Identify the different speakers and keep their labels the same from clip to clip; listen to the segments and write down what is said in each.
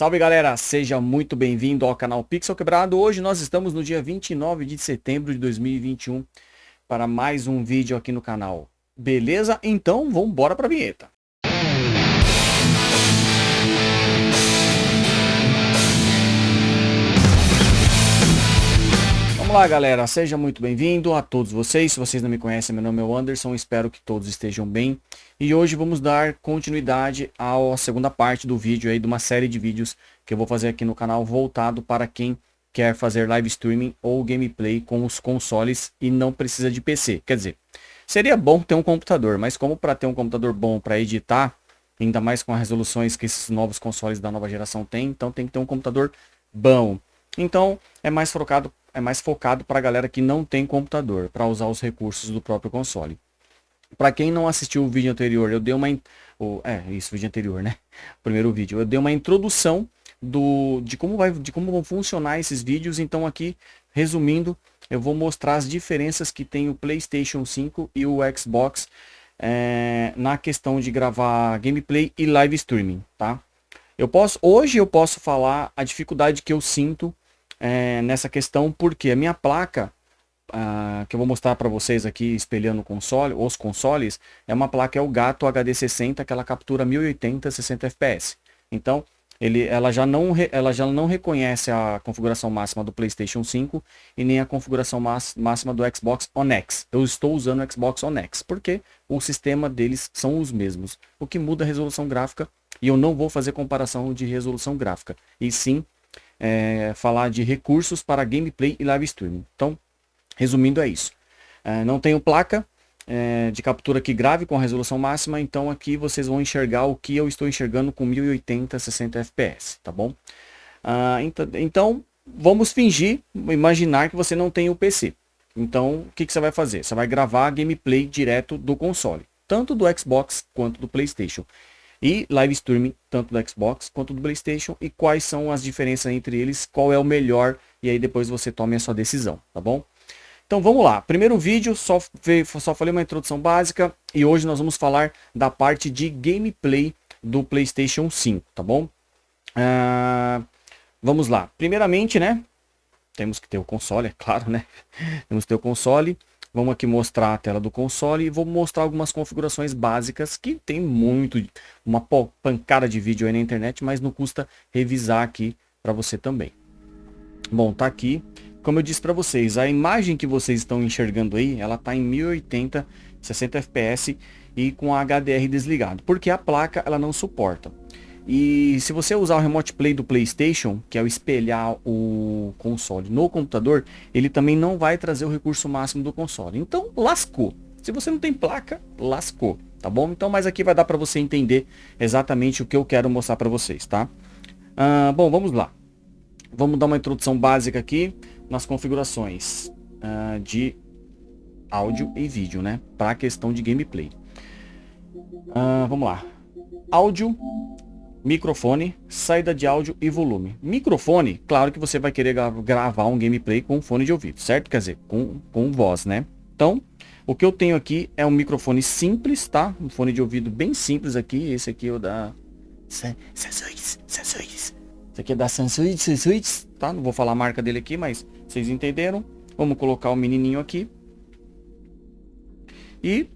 Speaker 1: Salve galera, seja muito bem-vindo ao canal Pixel Quebrado. Hoje nós estamos no dia 29 de setembro de 2021 para mais um vídeo aqui no canal. Beleza? Então vamos embora para a vinheta. Vamos lá, galera. Seja muito bem-vindo a todos vocês. Se vocês não me conhecem, meu nome é Anderson. Espero que todos estejam bem. E hoje vamos dar continuidade à segunda parte do vídeo aí, de uma série de vídeos que eu vou fazer aqui no canal voltado para quem quer fazer live streaming ou gameplay com os consoles e não precisa de PC. Quer dizer, seria bom ter um computador, mas como para ter um computador bom para editar, ainda mais com as resoluções que esses novos consoles da nova geração têm, então tem que ter um computador bom. Então, é mais focado é mais focado para a galera que não tem computador, para usar os recursos do próprio console. Para quem não assistiu o vídeo anterior, eu dei uma... É, isso, vídeo anterior, né? Primeiro vídeo. Eu dei uma introdução do, de, como vai, de como vão funcionar esses vídeos. Então aqui, resumindo, eu vou mostrar as diferenças que tem o PlayStation 5 e o Xbox é, na questão de gravar gameplay e live streaming, tá? Eu posso, hoje eu posso falar a dificuldade que eu sinto é, nessa questão, porque a minha placa, que eu vou mostrar para vocês aqui, espelhando console, os consoles, é uma placa, é o Gato HD60, que ela captura 1080 60 fps. Então, ele, ela, já não, ela já não reconhece a configuração máxima do PlayStation 5 e nem a configuração máxima do Xbox One X. Eu estou usando o Xbox One X, porque o sistema deles são os mesmos. O que muda a resolução gráfica, e eu não vou fazer comparação de resolução gráfica, e sim é, falar de recursos para gameplay e live streaming. Então, resumindo é isso. É, não tenho placa é, de captura que grave com a resolução máxima, então aqui vocês vão enxergar o que eu estou enxergando com 1080 60 fps, tá bom? Ah, então, então, vamos fingir, imaginar que você não tem o PC. Então, o que, que você vai fazer? Você vai gravar gameplay direto do console, tanto do Xbox quanto do PlayStation e live streaming, tanto do Xbox quanto do Playstation, e quais são as diferenças entre eles, qual é o melhor, e aí depois você tome a sua decisão, tá bom? Então vamos lá, primeiro vídeo, só, só falei uma introdução básica, e hoje nós vamos falar da parte de gameplay do Playstation 5, tá bom? Uh, vamos lá, primeiramente, né, temos que ter o console, é claro, né? temos que ter o console, Vamos aqui mostrar a tela do console e vou mostrar algumas configurações básicas que tem muito, uma pancada de vídeo aí na internet, mas não custa revisar aqui para você também. Bom, tá aqui. Como eu disse para vocês, a imagem que vocês estão enxergando aí, ela tá em 1080, 60 fps e com a HDR desligado, porque a placa ela não suporta. E se você usar o Remote Play do PlayStation, que é o espelhar o console no computador, ele também não vai trazer o recurso máximo do console. Então, lascou. Se você não tem placa, lascou, tá bom? Então, mas aqui vai dar para você entender exatamente o que eu quero mostrar para vocês, tá? Ah, bom, vamos lá. Vamos dar uma introdução básica aqui nas configurações ah, de áudio e vídeo, né? Para a questão de gameplay. Ah, vamos lá. Áudio microfone, saída de áudio e volume. Microfone, claro que você vai querer gravar um gameplay com fone de ouvido, certo? Quer dizer, com, com voz, né? Então, o que eu tenho aqui é um microfone simples, tá? Um fone de ouvido bem simples aqui. Esse aqui é o da Samsung, Samsung. Esse aqui é da Samsung, Samsung, tá? Não vou falar a marca dele aqui, mas vocês entenderam. Vamos colocar o menininho aqui. E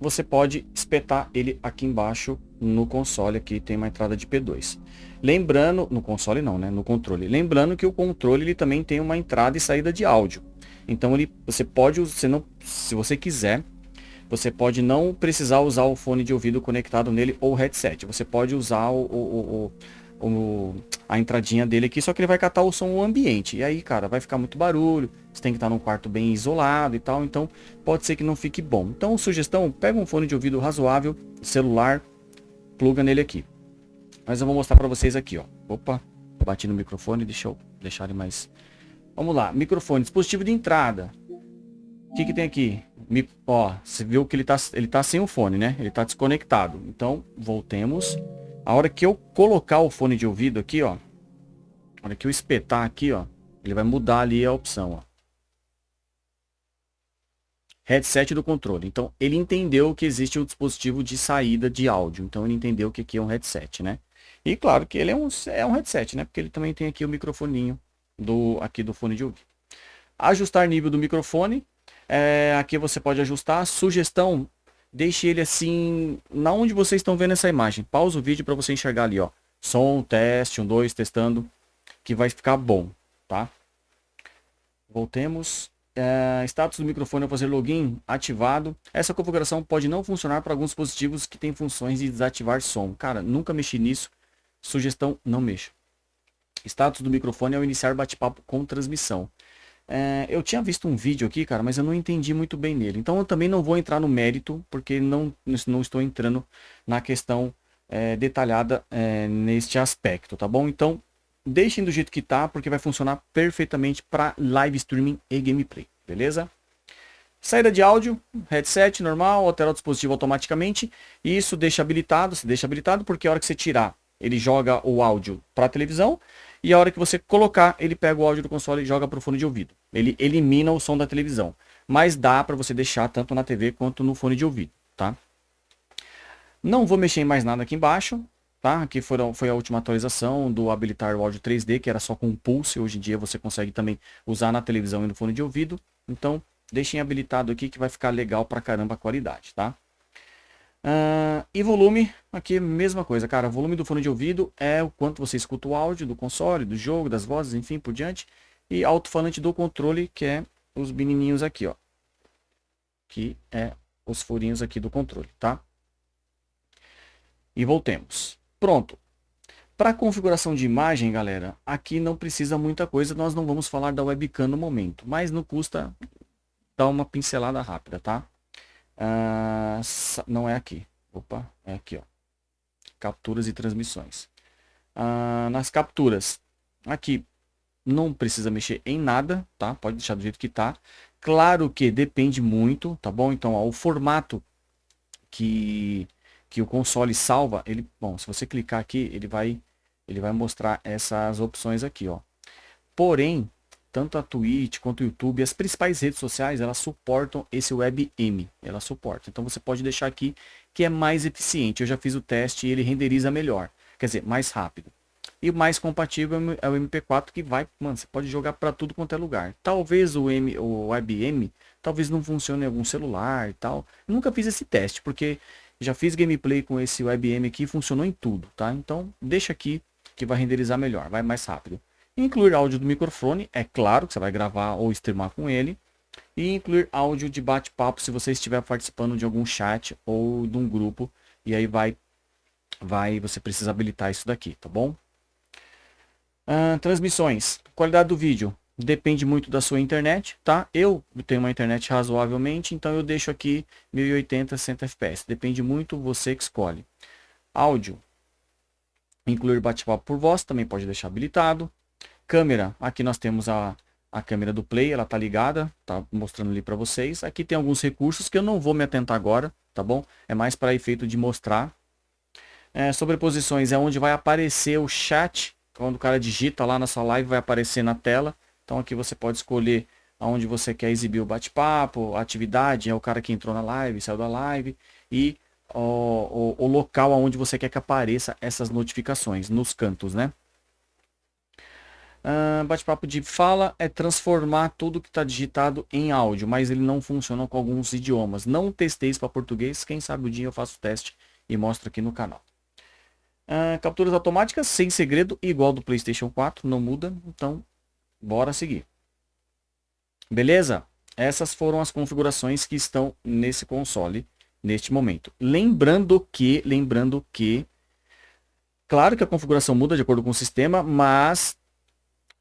Speaker 1: você pode espetar ele aqui embaixo no console aqui tem uma entrada de P2. Lembrando, no console não, né, no controle. Lembrando que o controle ele também tem uma entrada e saída de áudio. Então ele, você pode, você não, se você quiser, você pode não precisar usar o fone de ouvido conectado nele ou headset. Você pode usar o, o, o, o, a entradinha dele aqui, só que ele vai catar o som ambiente. E aí, cara, vai ficar muito barulho. Você tem que estar num quarto bem isolado e tal. Então, pode ser que não fique bom. Então, sugestão, pega um fone de ouvido razoável, celular, pluga nele aqui. Mas eu vou mostrar para vocês aqui, ó. Opa, bati no microfone, deixa eu deixar ele mais... Vamos lá, microfone, dispositivo de entrada. O que que tem aqui? Mi... Ó, você viu que ele tá, ele tá sem o fone, né? Ele tá desconectado. Então, voltemos. A hora que eu colocar o fone de ouvido aqui, ó. A hora que eu espetar aqui, ó. Ele vai mudar ali a opção, ó headset do controle. Então, ele entendeu que existe um dispositivo de saída de áudio. Então, ele entendeu que aqui é um headset, né? E claro que ele é um, é um headset, né? Porque ele também tem aqui o microfoninho do, aqui do fone de ouvido. Ajustar nível do microfone. É, aqui você pode ajustar. Sugestão, deixe ele assim, na onde vocês estão vendo essa imagem. Pausa o vídeo para você enxergar ali, ó. Som, teste, um, dois, testando, que vai ficar bom, tá? Voltemos. É, status do microfone ao fazer login ativado. Essa configuração pode não funcionar para alguns dispositivos que têm funções de desativar som. Cara, nunca mexi nisso. Sugestão, não mexa. Status do microfone ao iniciar bate-papo com transmissão. É, eu tinha visto um vídeo aqui, cara, mas eu não entendi muito bem nele. Então eu também não vou entrar no mérito, porque não, não estou entrando na questão é, detalhada é, neste aspecto, tá bom? Então deixem do jeito que tá, porque vai funcionar perfeitamente para live streaming e gameplay, beleza? Saída de áudio, headset normal, altera o dispositivo automaticamente. E isso deixa habilitado, se deixa habilitado porque a hora que você tirar, ele joga o áudio para a televisão e a hora que você colocar, ele pega o áudio do console e joga para o fone de ouvido. Ele elimina o som da televisão, mas dá para você deixar tanto na TV quanto no fone de ouvido, tá? Não vou mexer em mais nada aqui embaixo, tá? Aqui foram, foi a última atualização do habilitar o áudio 3D, que era só com pulse. Hoje em dia você consegue também usar na televisão e no fone de ouvido. Então, deixem habilitado aqui que vai ficar legal pra caramba a qualidade, tá? Uh, e volume, aqui mesma coisa, cara. O volume do fone de ouvido é o quanto você escuta o áudio do console, do jogo, das vozes, enfim, por diante. E alto-falante do controle, que é os menininhos aqui, ó. Que é os furinhos aqui do controle, tá? E voltemos. Pronto. Para configuração de imagem, galera, aqui não precisa muita coisa. Nós não vamos falar da webcam no momento, mas não custa dar uma pincelada rápida, tá? Ah, não é aqui. Opa, é aqui, ó. Capturas e transmissões. Ah, nas capturas, aqui não precisa mexer em nada, tá? Pode deixar do jeito que tá. Claro que depende muito, tá bom? Então, ó, o formato que que o console salva, ele, bom, se você clicar aqui, ele vai ele vai mostrar essas opções aqui, ó. Porém, tanto a Twitch quanto o YouTube, as principais redes sociais, elas suportam esse WebM, ela suporta. Então você pode deixar aqui que é mais eficiente. Eu já fiz o teste e ele renderiza melhor, quer dizer, mais rápido. E o mais compatível é o MP4 que vai, mano, você pode jogar para tudo quanto é lugar. Talvez o, M, o WebM, talvez não funcione em algum celular e tal. Eu nunca fiz esse teste, porque já fiz gameplay com esse WebM aqui, funcionou em tudo, tá? Então, deixa aqui que vai renderizar melhor, vai mais rápido. Incluir áudio do microfone, é claro que você vai gravar ou streamar com ele. E incluir áudio de bate-papo se você estiver participando de algum chat ou de um grupo. E aí vai, vai você precisa habilitar isso daqui, tá bom? Transmissões. Qualidade do vídeo depende muito da sua internet, tá? Eu tenho uma internet razoavelmente, então eu deixo aqui 1080 60 fps. Depende muito você que escolhe. Áudio. Incluir bate-papo por voz, também pode deixar habilitado. Câmera, aqui nós temos a, a câmera do Play, ela tá ligada, tá mostrando ali para vocês. Aqui tem alguns recursos que eu não vou me atentar agora, tá bom? É mais para efeito de mostrar. É, sobreposições é onde vai aparecer o chat, quando o cara digita lá na sua live, vai aparecer na tela. Então aqui você pode escolher aonde você quer exibir o bate-papo, a atividade, é o cara que entrou na live, saiu da live, e o, o, o local aonde você quer que apareça essas notificações, nos cantos, né? Uh, bate-papo de fala é transformar tudo que está digitado em áudio, mas ele não funciona com alguns idiomas. Não testei isso para português, quem sabe o dia eu faço o teste e mostro aqui no canal. Uh, capturas automáticas sem segredo, igual do PlayStation 4, não muda, então Bora seguir. Beleza? Essas foram as configurações que estão nesse console neste momento. Lembrando que, lembrando que, claro que a configuração muda de acordo com o sistema, mas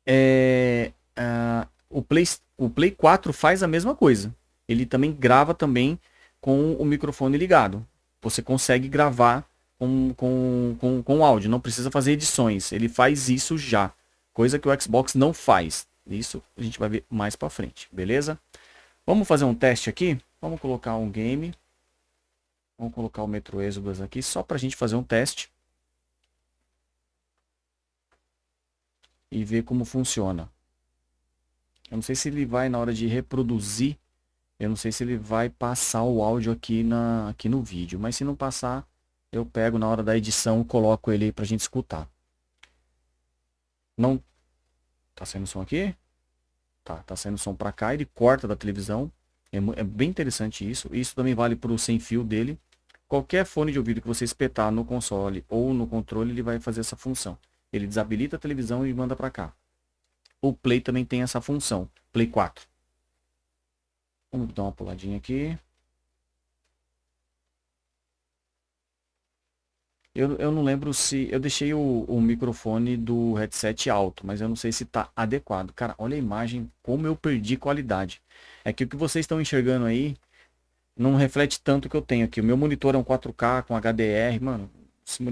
Speaker 1: é, uh, o, Play, o Play 4 faz a mesma coisa. Ele também grava também com o microfone ligado. Você consegue gravar com, com, com, com áudio, não precisa fazer edições. Ele faz isso já. Coisa que o Xbox não faz. Isso a gente vai ver mais para frente, beleza? Vamos fazer um teste aqui. Vamos colocar um game. Vamos colocar o Metro Exodus aqui só para a gente fazer um teste. E ver como funciona. Eu não sei se ele vai na hora de reproduzir. Eu não sei se ele vai passar o áudio aqui, na, aqui no vídeo. Mas se não passar, eu pego na hora da edição, coloco ele aí pra gente escutar. Não... Tá saindo som aqui? Tá, tá saindo som pra cá, ele corta da televisão. É, é bem interessante isso. Isso também vale pro sem fio dele. Qualquer fone de ouvido que você espetar no console ou no controle, ele vai fazer essa função. Ele desabilita a televisão e manda para cá. O Play também tem essa função. Play 4. Vamos dar uma puladinha aqui. Eu, eu não lembro se... Eu deixei o, o microfone do headset alto, mas eu não sei se está adequado. Cara, olha a imagem, como eu perdi qualidade. É que o que vocês estão enxergando aí não reflete tanto o que eu tenho aqui. O meu monitor é um 4K com HDR, mano. Esse,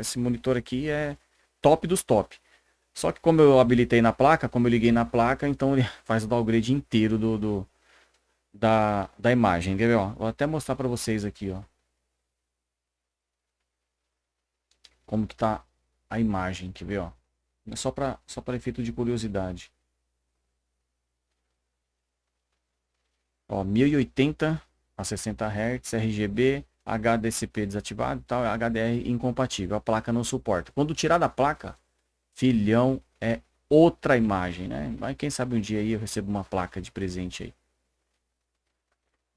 Speaker 1: esse monitor aqui é top dos top. Só que como eu habilitei na placa, como eu liguei na placa, então ele faz o downgrade inteiro do, do da, da imagem. Ó? Vou até mostrar para vocês aqui, ó. Como que tá a imagem, quer ver, ó. É só para só para efeito de curiosidade. Ó, 1080 a 60 Hz, RGB, HDCP desativado, tal, HDR incompatível. A placa não suporta. Quando tirar da placa, filhão é outra imagem, né? Mas quem sabe um dia aí eu recebo uma placa de presente aí.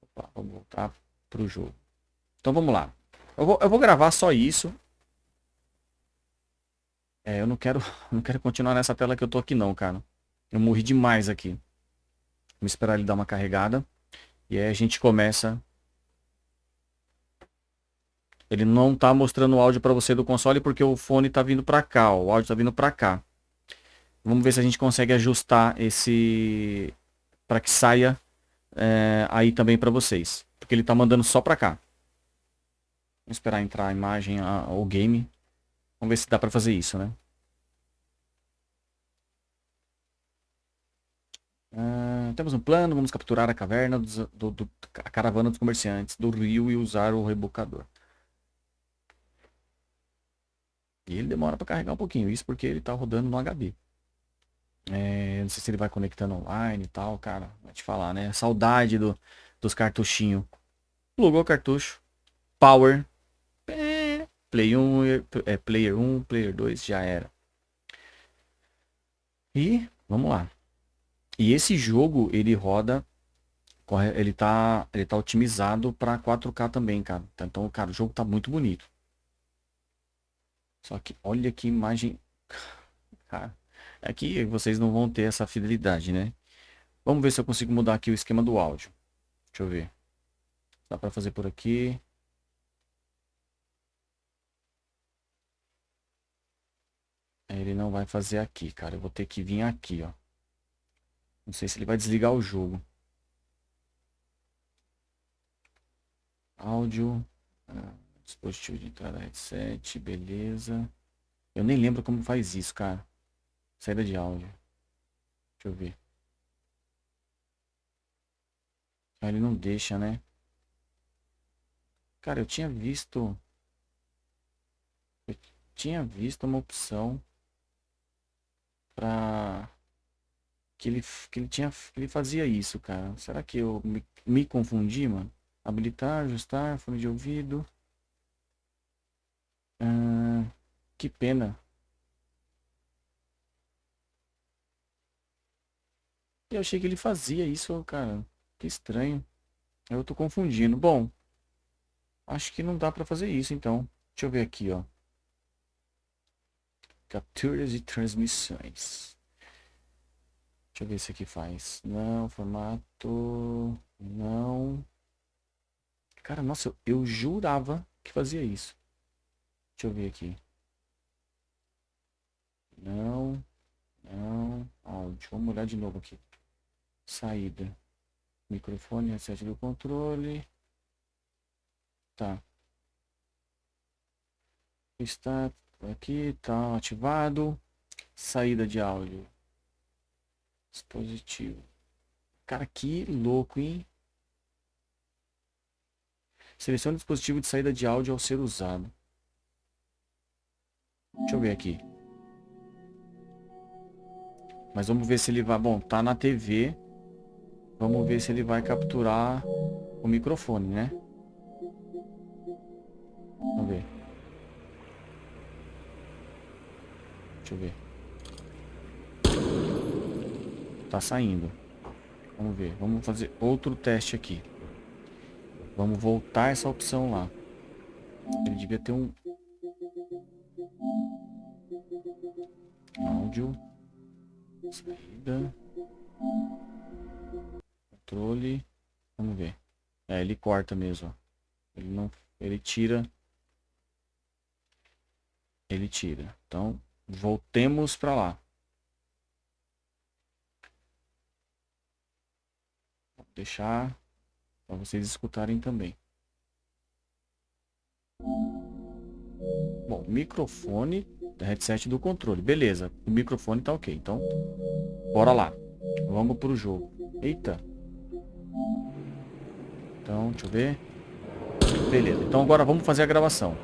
Speaker 1: Opa, vou voltar pro jogo. Então vamos lá. Eu vou, eu vou gravar só isso. É, eu não quero, não quero continuar nessa tela que eu tô aqui não, cara. Eu morri demais aqui. Vamos esperar ele dar uma carregada. E aí a gente começa... Ele não tá mostrando o áudio para você do console porque o fone tá vindo para cá, ó, o áudio tá vindo para cá. Vamos ver se a gente consegue ajustar esse... para que saia é, aí também para vocês. Porque ele tá mandando só para cá. Vamos esperar entrar a imagem, a, o game. Vamos ver se dá para fazer isso, né? Uh, temos um plano, vamos capturar a caverna, dos, do, do, a caravana dos comerciantes do rio e usar o rebocador. E ele demora para carregar um pouquinho, isso porque ele tá rodando no HD. É, não sei se ele vai conectando online e tal, cara. Vai te falar, né? Saudade do, dos cartuchinhos. Plugou o cartucho. Power. Play 1, é, Player 1, Player 2, já era. E vamos lá. E esse jogo, ele roda, ele tá, ele tá otimizado para 4K também, cara. Então, cara, o jogo tá muito bonito. Só que olha que imagem, cara. Aqui é vocês não vão ter essa fidelidade, né? Vamos ver se eu consigo mudar aqui o esquema do áudio. Deixa eu ver. Dá para fazer por aqui. Ele não vai fazer aqui, cara. Eu vou ter que vir aqui, ó. Não sei se ele vai desligar o jogo. Áudio. Ah, dispositivo de entrada headset. Beleza. Eu nem lembro como faz isso, cara. Saída de áudio. Deixa eu ver. Ah, ele não deixa, né? Cara, eu tinha visto... Eu tinha visto uma opção pra que ele que ele tinha que ele fazia isso, cara. Será que eu me, me confundi, mano? Habilitar, ajustar, fone de ouvido. Ah, que pena. Eu achei que ele fazia isso, cara. Que estranho. Eu tô confundindo. Bom, acho que não dá pra fazer isso, então. Deixa eu ver aqui, ó. Capturas e transmissões. Deixa eu ver se aqui faz. Não, formato. Não. Cara, nossa, eu, eu jurava que fazia isso. Deixa eu ver aqui. Não. Não. Áudio. Vamos olhar de novo aqui. Saída. Microfone, reset do controle. Tá. Está Aqui tá ativado. Saída de áudio. Dispositivo. Cara, que louco, hein? Selecione o dispositivo de saída de áudio ao ser usado. Deixa eu ver aqui. Mas vamos ver se ele vai... Bom, tá na TV. Vamos ver se ele vai capturar o microfone, né?
Speaker 2: Deixa eu ver. Tá saindo. Vamos ver. Vamos fazer outro teste aqui. Vamos voltar essa opção lá. Ele devia ter um... Áudio. Saída. Controle. Vamos ver. É, ele corta mesmo. Ele não... Ele tira... Ele tira. Então, voltemos para lá. Vou deixar para vocês escutarem também. Bom, microfone, headset do controle. Beleza, o microfone tá ok. Então, bora lá. Vamos pro jogo. Eita. Então, deixa eu ver. Beleza, então agora vamos fazer a gravação.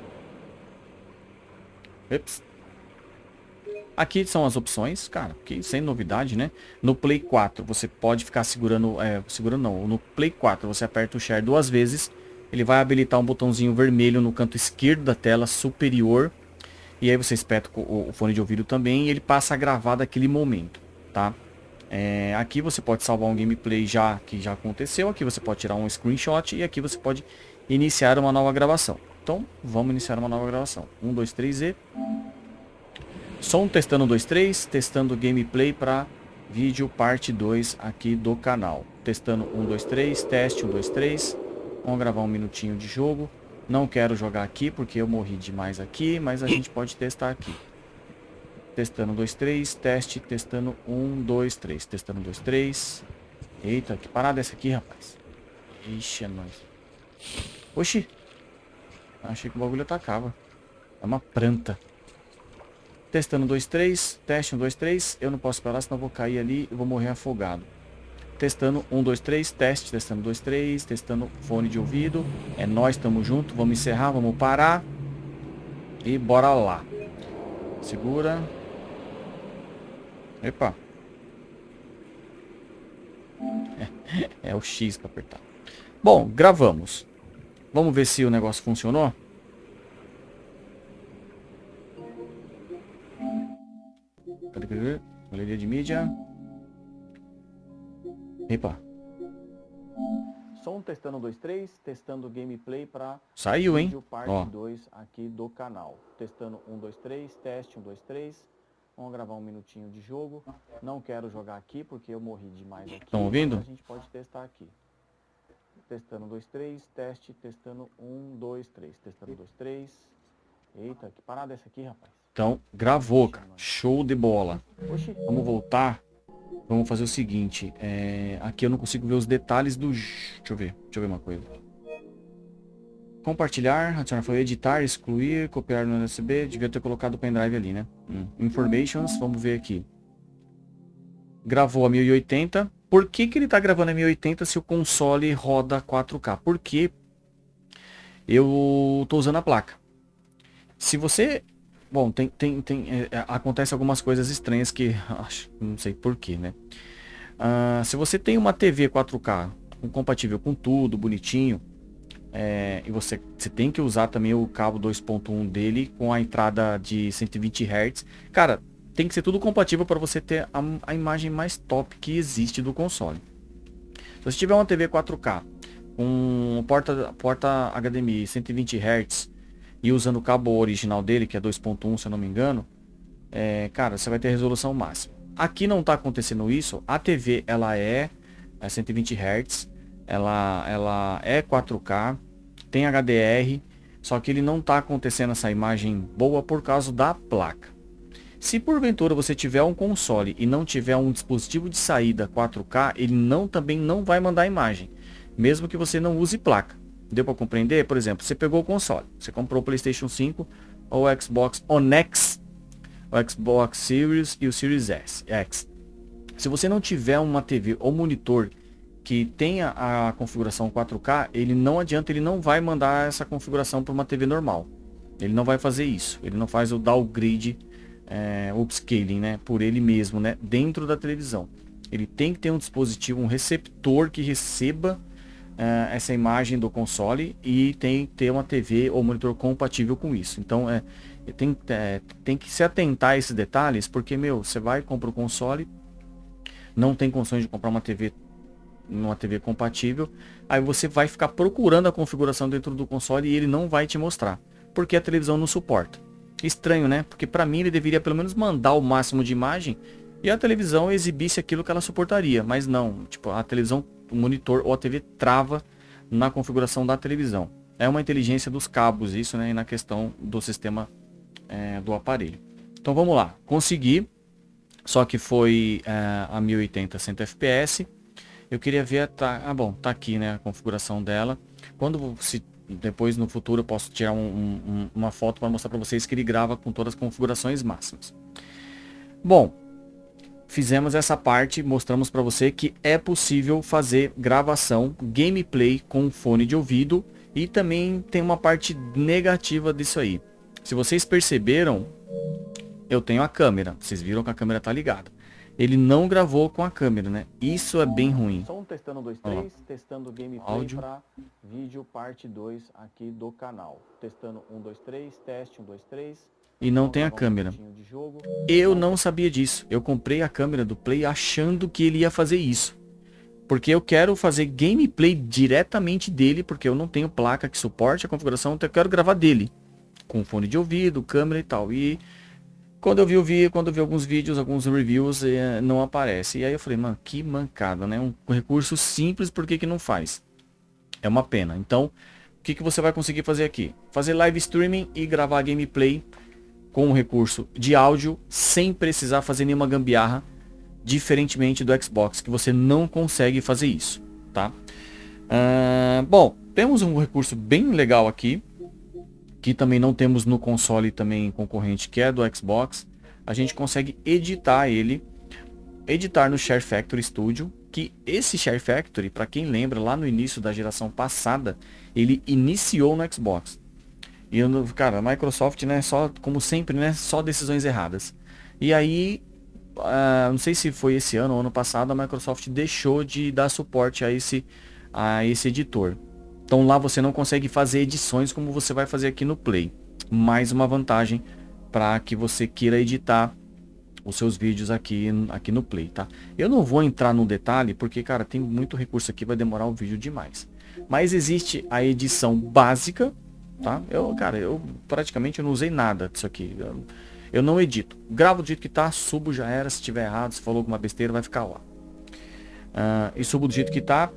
Speaker 2: Aqui são as opções, cara, que sem novidade, né? No Play 4 você pode ficar segurando, é, segurando não, no Play 4 você aperta o Share duas vezes, ele vai habilitar um botãozinho vermelho no canto esquerdo da tela superior, e aí você espeta o, o fone de ouvido também, e ele passa a gravar daquele momento, tá? É, aqui você pode salvar um gameplay já que já aconteceu, aqui você pode tirar um screenshot, e aqui você pode iniciar uma nova gravação. Então, vamos iniciar uma nova gravação. 1, 2, 3 e... Som testando 2, 3, testando gameplay para vídeo parte 2 aqui do canal. Testando 1, 2, 3, teste 1, 2, 3. Vamos gravar um minutinho de jogo. Não quero jogar aqui porque eu morri demais aqui, mas a gente pode testar aqui. Testando 2, 3, teste, testando 1, 2, 3. Testando 2, 3. Eita, que parada é essa aqui, rapaz? Ixi, é nóis. Oxi. Achei que o bagulho atacava. É uma planta. Testando 2, 3. Teste 1, 2, 3. Eu não posso esperar, senão eu vou cair ali e vou morrer afogado. Testando 1, 2, 3. Teste. Testando 2, 3. Testando fone de ouvido. É nós, estamos junto. Vamos encerrar, vamos parar. E bora lá. Segura. Epa. É, é o X para apertar. Bom, gravamos. Vamos ver se o negócio funcionou. Galeria de mídia. Epa. Som testando 2, 3, testando gameplay para
Speaker 1: Saiu, hein?
Speaker 2: parte Ó. 2 aqui do canal. Testando 1, 2, 3, teste 1, 2, 3. Vamos gravar um minutinho de jogo. Não quero jogar aqui porque eu morri demais aqui.
Speaker 1: Estão ouvindo?
Speaker 2: A gente pode testar aqui. Testando 2, 3, teste, testando 1, 2, 3. Testando 2, 3. Eita, que parada é essa aqui, rapaz?
Speaker 1: Então, gravou, cara. Show de bola. Vamos voltar. Vamos fazer o seguinte. É... Aqui eu não consigo ver os detalhes do... Deixa eu ver. Deixa eu ver uma coisa. Compartilhar, adicionar foi editar, excluir, copiar no USB. Devia ter colocado o pendrive ali, né? Hum. Informations, vamos ver aqui. Gravou a 1080. Por que, que ele está gravando a 1080 se o console roda 4K? Porque eu estou usando a placa. Se você Bom, tem, tem, tem, é, é, acontece algumas coisas estranhas que acho, não sei porquê, né? Uh, se você tem uma TV 4K compatível com tudo, bonitinho, é, e você, você tem que usar também o cabo 2.1 dele com a entrada de 120 Hz, cara, tem que ser tudo compatível para você ter a, a, imagem mais top que existe do console. Se você tiver uma TV 4K com porta, porta HDMI 120 Hz e usando o cabo original dele, que é 2.1 se eu não me engano, é, cara, você vai ter resolução máxima. Aqui não está acontecendo isso, a TV ela é, é 120 Hz, ela, ela é 4K, tem HDR, só que ele não está acontecendo essa imagem boa por causa da placa. Se porventura você tiver um console e não tiver um dispositivo de saída 4K, ele não também não vai mandar imagem, mesmo que você não use placa. Deu para compreender? Por exemplo, você pegou o console, você comprou o PlayStation 5 ou o Xbox One X, o Xbox Series e o Series S, X. Se você não tiver uma TV ou monitor que tenha a configuração 4K, ele não adianta, ele não vai mandar essa configuração para uma TV normal. Ele não vai fazer isso. Ele não faz o downgrade, é, upscaling, né, por ele mesmo, né, dentro da televisão. Ele tem que ter um dispositivo, um receptor que receba uh, essa imagem do console e tem que ter uma TV ou monitor compatível com isso. Então é, tem, é, tem que se atentar a esses detalhes, porque, meu, você vai comprar o console, não tem condições de comprar uma TV numa TV compatível, aí você vai ficar procurando a configuração dentro do console e ele não vai te mostrar, porque a televisão não suporta. Estranho, né? Porque para mim ele deveria pelo menos mandar o máximo de imagem e a televisão exibisse aquilo que ela suportaria, mas não, tipo, a televisão, monitor ou a TV trava na configuração da televisão. É uma inteligência dos cabos isso, né, e na questão do sistema é, do aparelho. Então vamos lá, consegui, só que foi é, a 1080 100 fps, eu queria ver, tá, ah bom, tá aqui né, a configuração dela. Quando se depois no futuro eu posso tirar um, um, uma foto para mostrar para vocês que ele grava com todas as configurações máximas. Bom, fizemos essa parte, mostramos para você que é possível fazer gravação, gameplay com fone de ouvido e também tem uma parte negativa disso aí. Se vocês perceberam, eu tenho a câmera, vocês viram que a câmera tá ligada ele não gravou com a câmera, né? Isso é bem ruim.
Speaker 2: Som testando 2, 3, testando gameplay para vídeo parte 2 aqui do canal. Testando 1, 2, 3, teste 1, 2, 3.
Speaker 1: E não tem a câmera. Eu não sabia disso. Eu comprei a câmera do Play achando que ele ia fazer isso. Porque eu quero fazer gameplay diretamente dele, porque eu não tenho placa que suporte a configuração, então eu quero gravar dele. Com fone de ouvido, câmera e tal. E quando eu vi o vídeo, quando eu vi alguns vídeos, alguns reviews, eh, não aparece. E aí eu falei, mano, que mancada, né? Um recurso simples, por que, que não faz? É uma pena. Então, o que, que você vai conseguir fazer aqui? Fazer live streaming e gravar gameplay com um recurso de áudio sem precisar fazer nenhuma gambiarra, diferentemente do Xbox, que você não consegue fazer isso, tá? Uh, bom, temos um recurso bem legal aqui, que também não temos no console também concorrente, que é do Xbox, a gente consegue editar ele, editar no Share Factory Studio, que esse Share Factory, para quem lembra, lá no início da geração passada, ele iniciou no Xbox. E, cara, a Microsoft, né, só, como sempre, né, só decisões erradas. E aí, uh, não sei se foi esse ano ou ano passado, a Microsoft deixou de dar suporte a esse, a esse editor. Então lá você não consegue fazer edições como você vai fazer aqui no Play. Mais uma vantagem para que você queira editar os seus vídeos aqui, aqui no Play, tá? Eu não vou entrar no detalhe porque, cara, tem muito recurso aqui, vai demorar o vídeo demais. Mas existe a edição básica, tá? Eu, cara, eu praticamente não usei nada disso aqui. Eu, eu não edito. Gravo do jeito que tá, subo já era. Se tiver errado, se falou alguma besteira, vai ficar lá. Uh, e subo do jeito que tá,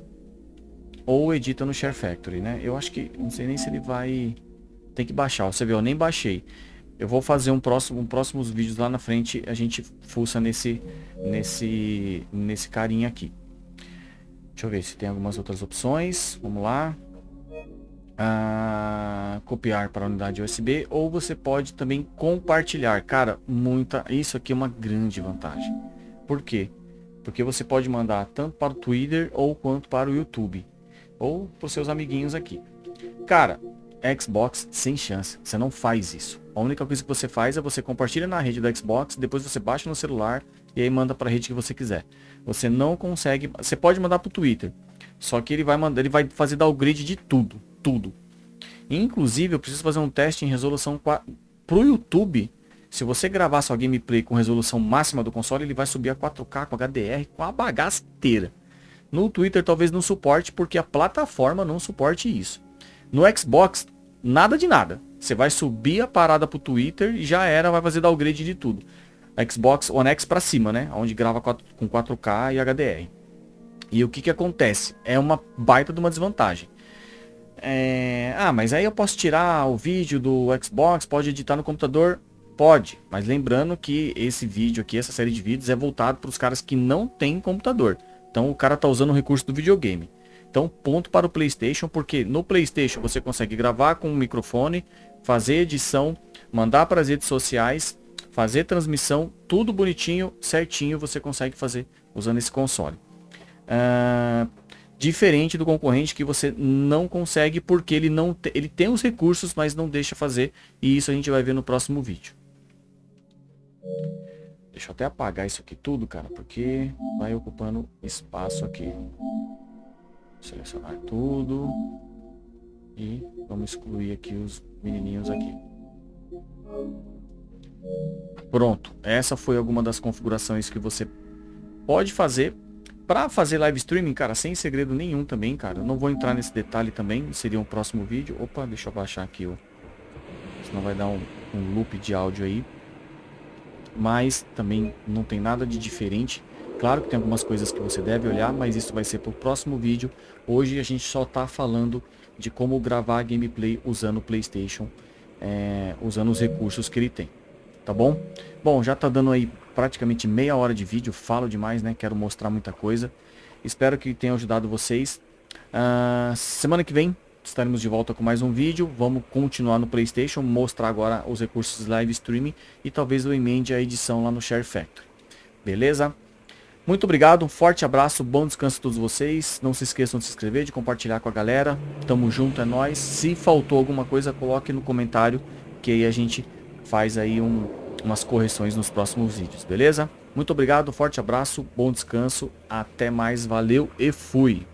Speaker 1: ou edita no Share Factory, né? Eu acho que, não sei nem se ele vai... Tem que baixar, você vê, eu nem baixei. Eu vou fazer um próximo, um próximos vídeos lá na frente, a gente fuça nesse, nesse, nesse carinha aqui. Deixa eu ver se tem algumas outras opções. Vamos lá. Ah, copiar para a unidade USB ou você pode também compartilhar. Cara, muita, isso aqui é uma grande vantagem. Por quê? Porque você pode mandar tanto para o Twitter ou quanto para o YouTube ou para os seus amiguinhos aqui. Cara, Xbox sem chance, você não faz isso. A única coisa que você faz é você compartilha na rede do Xbox, depois você baixa no celular e aí manda para a rede que você quiser. Você não consegue, você pode mandar para o Twitter, só que ele vai mandar, ele vai fazer downgrade de tudo, tudo. Inclusive, eu preciso fazer um teste em resolução para o YouTube. Se você gravar sua gameplay com resolução máxima do console, ele vai subir a 4K com HDR com a bagasteira. No Twitter talvez não suporte porque a plataforma não suporte isso. No Xbox, nada de nada. Você vai subir a parada pro Twitter e já era, vai fazer downgrade de tudo. Xbox One X para cima, né? Onde grava com 4K e HDR. E o que que acontece? É uma baita de uma desvantagem. É... Ah, mas aí eu posso tirar o vídeo do Xbox, pode editar no computador? Pode, mas lembrando que esse vídeo aqui, essa série de vídeos é voltado para os caras que não têm computador. Então o cara tá usando o recurso do videogame. Então ponto para o PlayStation, porque no PlayStation você consegue gravar com um microfone, fazer edição, mandar para as redes sociais, fazer transmissão, tudo bonitinho, certinho você consegue fazer usando esse console. Uh, diferente do concorrente que você não consegue porque ele não te, ele tem os recursos, mas não deixa fazer e isso a gente vai ver no próximo vídeo. Deixa eu até apagar isso aqui tudo, cara, porque vai ocupando espaço aqui. Selecionar tudo. E vamos excluir aqui os menininhos aqui. Pronto, essa foi alguma das configurações que você pode fazer para fazer live streaming, cara, sem segredo nenhum também, cara. Eu não vou entrar nesse detalhe também, seria um próximo vídeo. Opa, deixa eu baixar aqui, ó. Senão vai dar um, um loop de áudio aí. Mas também não tem nada de diferente. Claro que tem algumas coisas que você deve olhar, mas isso vai ser para o próximo vídeo. Hoje a gente só está falando de como gravar gameplay usando o Playstation, é, usando os recursos que ele tem. Tá bom? Bom, já tá dando aí praticamente meia hora de vídeo, falo demais, né? Quero mostrar muita coisa. Espero que tenha ajudado vocês. Uh, semana que vem estaremos de volta com mais um vídeo. Vamos continuar no Playstation, mostrar agora os recursos live streaming e talvez eu emende a edição lá no Share Factory. Beleza? Muito obrigado, um forte abraço, bom descanso a todos vocês. Não se esqueçam de se inscrever, de compartilhar com a galera. Tamo junto, é nóis. Se faltou alguma coisa, coloque no comentário, que aí a gente faz aí um, umas correções nos próximos vídeos, beleza? Muito obrigado, forte abraço, bom descanso, até mais, valeu e fui!